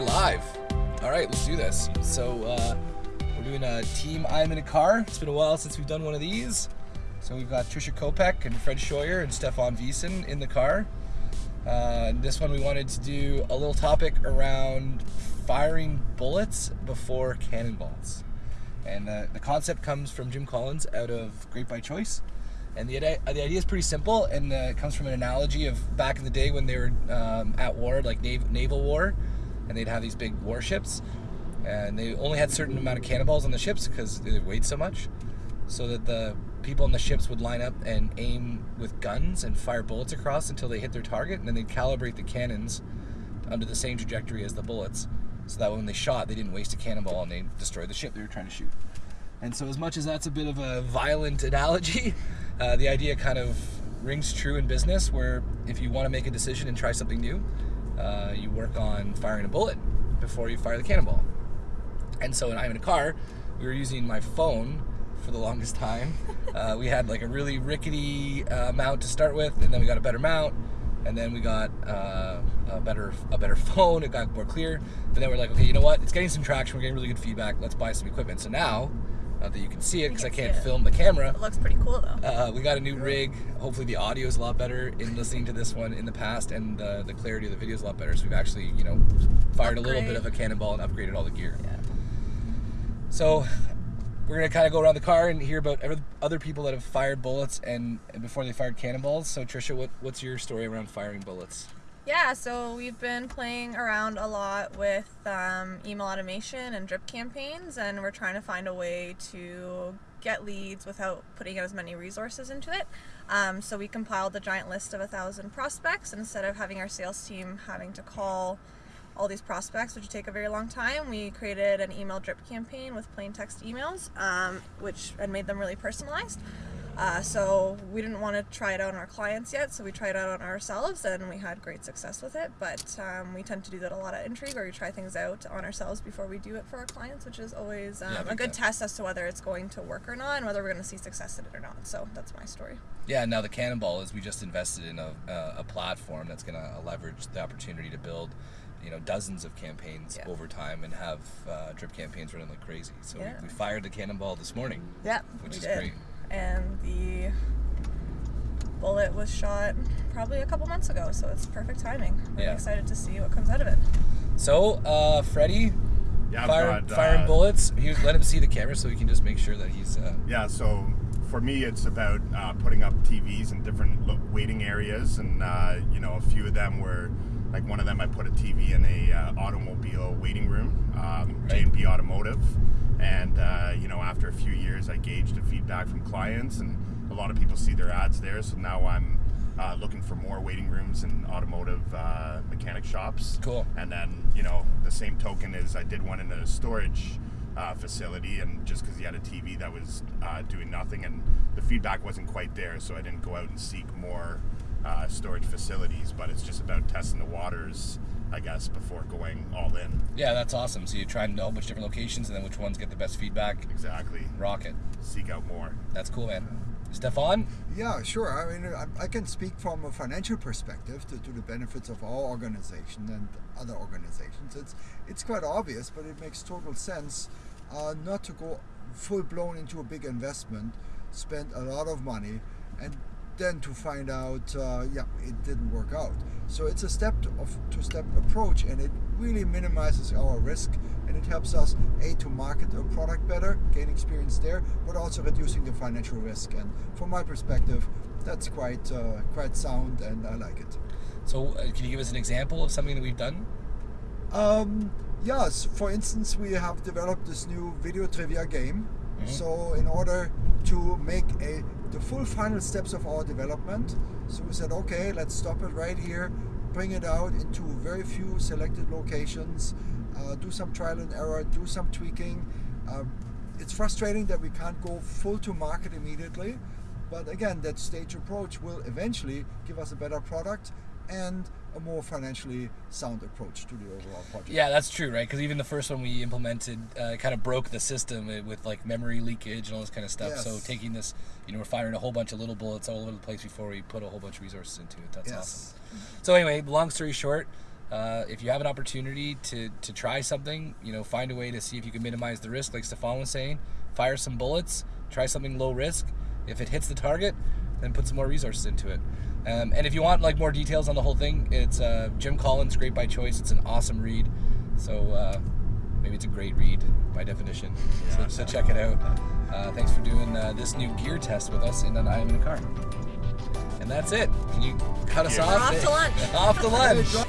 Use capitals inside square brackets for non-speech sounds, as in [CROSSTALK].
live. All right, let's do this. So uh, we're doing a team I'm in a car. It's been a while since we've done one of these. So we've got Trisha Kopek and Fred Scheuer and Stefan Wiesen in the car. Uh, this one we wanted to do a little topic around firing bullets before cannonballs. And the, the concept comes from Jim Collins out of Great by Choice. And the, the idea is pretty simple, and uh, it comes from an analogy of back in the day when they were um, at war, like nav- naval war, and they'd have these big warships, and they only had certain amount of cannonballs on the ships because they weighed so much, so that the people on the ships would line up and aim with guns and fire bullets across until they hit their target, and then they'd calibrate the cannons under the same trajectory as the bullets, so that when they shot, they didn't waste a cannonball and they destroyed the ship they were trying to shoot. And so, as much as that's a bit of a violent [LAUGHS] analogy, uh, the idea kind of rings true in business where if you want to make a decision and try something new, uh, you work on firing a bullet before you fire the cannonball. And so, when I'm in a car, we were using my phone for the [LAUGHS] longest time. Uh, we had like a really rickety uh, mount to start with, and then we got a better mount, and then we got uh, a better a better [LAUGHS] phone. It got more clear, and then we're like, okay, you know what? It's getting some traction. We're getting really good feedback. Let's buy some equipment. So now not that you can see it because I can't film the camera. It looks pretty cool though. Uh, we got a new rig. Hopefully the audio is a lot better in listening to this one in the past, and the, the clarity of the video is a lot better. So we've actually, you know, fired Upgrade. a little bit of a cannonball and upgraded all the gear. Yeah. So we're gonna kind of go around the car and hear about other people that have fired bullets and, and before they fired cannonballs. So Trisha, what, what's your story around firing bullets? Yeah, so we've been playing around a lot with um, email automation and drip campaigns, and we're trying to find a way to get leads without putting as many resources into it. Um, so we compiled a giant list of a thousand prospects, instead of having our sales team having to call all these prospects, which would take a very long time, we created an email drip campaign with plain text emails, um, which and made them really personalized. Uh, so we didn't want to try it out on our clients yet, so we tried it out on ourselves, and we had great success with it. But um, we tend to do that a lot at Intrigue, where we try things out on ourselves before we do it for our clients, which is always um, yeah, a good test as to whether it's going to work or not, and whether we're going to see success in it or not. So that's my story. Yeah. Now the Cannonball is we just invested in a, a, a platform that's going to leverage the opportunity to build you know dozens of campaigns yeah. over time and have uh, drip campaigns running like crazy. So yeah. we, we, fired the cannonball this morning. Yeah, which is did. great and the bullet was shot probably a couple months ago, so it's perfect timing. Really yeah. excited to see what comes out of it. So, uh, Freddie, yeah, fire, got, firing uh, bullets. He let him see the camera so we can just make sure that he's. Uh, yeah. So for me, it's about uh, putting up TVs in different waiting areas, and uh, you know, a few of them were like one of them. I put a TV in a uh, automobile waiting room, um, right. J&B Automotive and uh, you know, after a few years, I gauged the feedback from clients, and a lot of people see their ads there. So now I'm uh, looking for more waiting rooms and automotive uh, mechanic shops. Cool. And then you know, the same token is I did one in a storage uh, facility, and just because he had a TV that was uh, doing nothing, and the feedback wasn't quite there, so I didn't go out and seek more uh, storage facilities. But it's just about testing the waters I guess, before going all in. Yeah, that's awesome. So you try a whole bunch of different locations, and then which ones get the best feedback. Exactly. Rocket. Seek out more. That's cool, man. Stefan? Yeah, sure. I mean, I, I can speak from a financial perspective to, to, the benefits of our organization and other organizations. It's it's quite obvious, but it makes total sense uh, not to go full blown into a big investment, spend a lot of money, and then to find out, uh, yeah, it didn't work out. So it's a step of two-step approach, and it really minimizes our risk, and it helps us a to market a product better, gain experience there, but also reducing the financial risk. And from my perspective, that's quite uh, quite sound, and I like it. So, uh, can you give us an example of something that we've done? Um, yes. For instance, we have developed this new video trivia game. Mm-hmm. So, in order to make a the full final steps of our development. So we said, okay, let's stop it right here, bring it out into very few selected locations, uh, do some trial and error, do some tweaking. Uh, it's frustrating that we can't go full to market immediately, but again, that stage approach will eventually give us a better product and a more financially sound approach to the overall project. Yeah, that's true, right? Because even the first one we implemented uh, kind of broke the system with like memory leakage and all this kind of stuff. Yes. So taking this, you know, we're firing a whole bunch of little bullets all over the place before we put a whole bunch of resources into it. That's yes. awesome. So anyway, long story short, Uh, if you have an opportunity to, to try something, you know, find a way to see if you can minimize the risk, like Stefan was saying. Fire some bullets, try something low risk. If it hits the target, then put some more resources into it. Um, and if you want like more details on the whole thing, it's uh, Jim Collins, Great by Choice. It's an awesome read. So uh, maybe it's a great read by definition. So, so check it out. Uh, thanks for doing uh, this new gear test with us in an I am in a car. And that's it. Can you cut us Yeah. off? We're off to [LAUGHS] lunch. off to [LAUGHS] lunch. Hey, John-